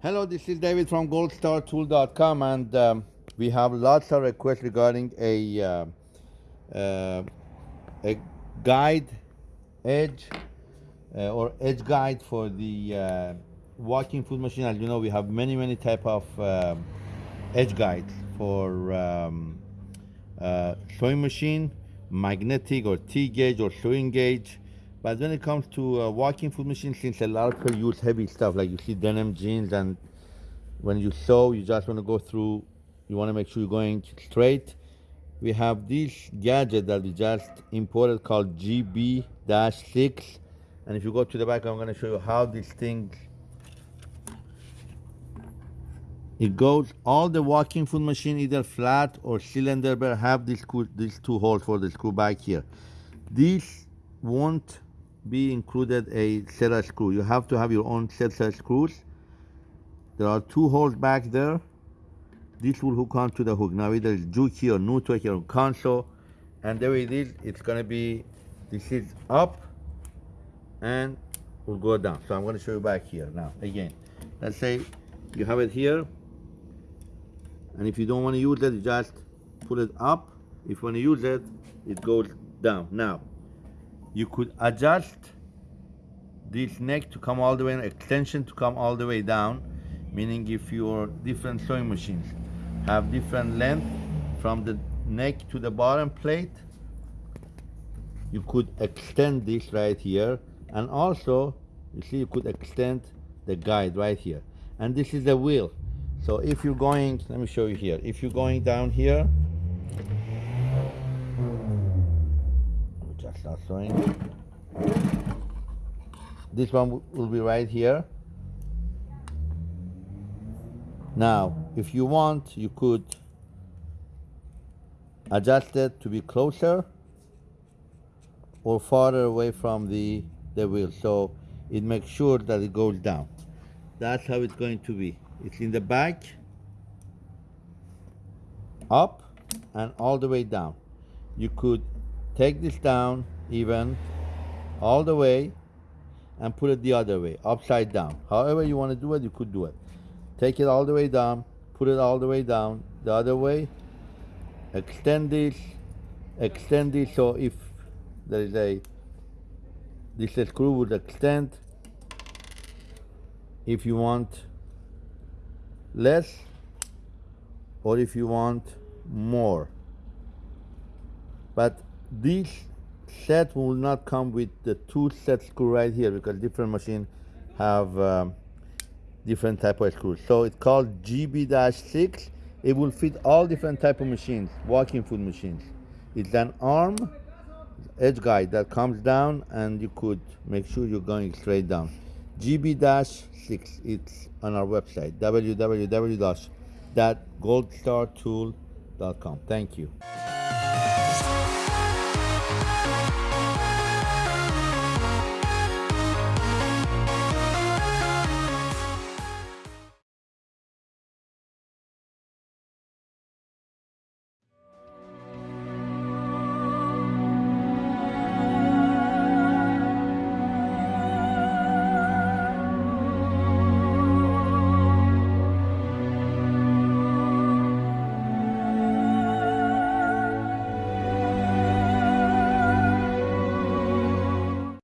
Hello, this is David from goldstartool.com and um, we have lots of requests regarding a, uh, uh, a guide edge uh, or edge guide for the uh, walking foot machine. As you know, we have many, many type of um, edge guides for um, uh, sewing machine, magnetic or T-gauge or sewing gauge, but when it comes to uh, walking foot machine, since a lot of people use heavy stuff, like you see denim jeans, and when you sew, you just want to go through, you want to make sure you're going straight. We have this gadget that we just imported called GB-6. And if you go to the back, I'm going to show you how this thing, it goes, all the walking foot machine, either flat or cylinder, but have these, these two holes for the screw back here. This won't be included a set of screw. You have to have your own set of screws. There are two holes back there. This will hook onto the hook. Now either it's Juki or Nutek or Consew. And the way it is, it's gonna be, this is up and will go down. So I'm gonna show you back here now. Again, let's say you have it here. And if you don't wanna use it, you just put it up. If you wanna use it, it goes down. Now, you could adjust this neck to come all the way, and extension to come all the way down, meaning if your different sewing machines have different length from the neck to the bottom plate, you could extend this right here, and also, you see, you could extend the guide right here. And this is the wheel. So if you're going, let me show you here. If you're going down here, start sewing. This one will be right here. Now, if you want, you could adjust it to be closer or farther away from the, the wheel. So it makes sure that it goes down. That's how it's going to be. It's in the back, up, and all the way down. You could take this down even all the way and put it the other way, upside down. However you want to do it, you could do it. Take it all the way down, put it all the way down, the other way, extend this, extend this, so if there is a, this screw would extend, if you want less, or if you want more. But this set will not come with the two set screw right here because different machine have um, different type of screws. So it's called GB-6. It will fit all different type of machines, walking foot machines. It's an arm edge guide that comes down and you could make sure you're going straight down. GB-6, it's on our website, www.goldstartool.com. Thank you.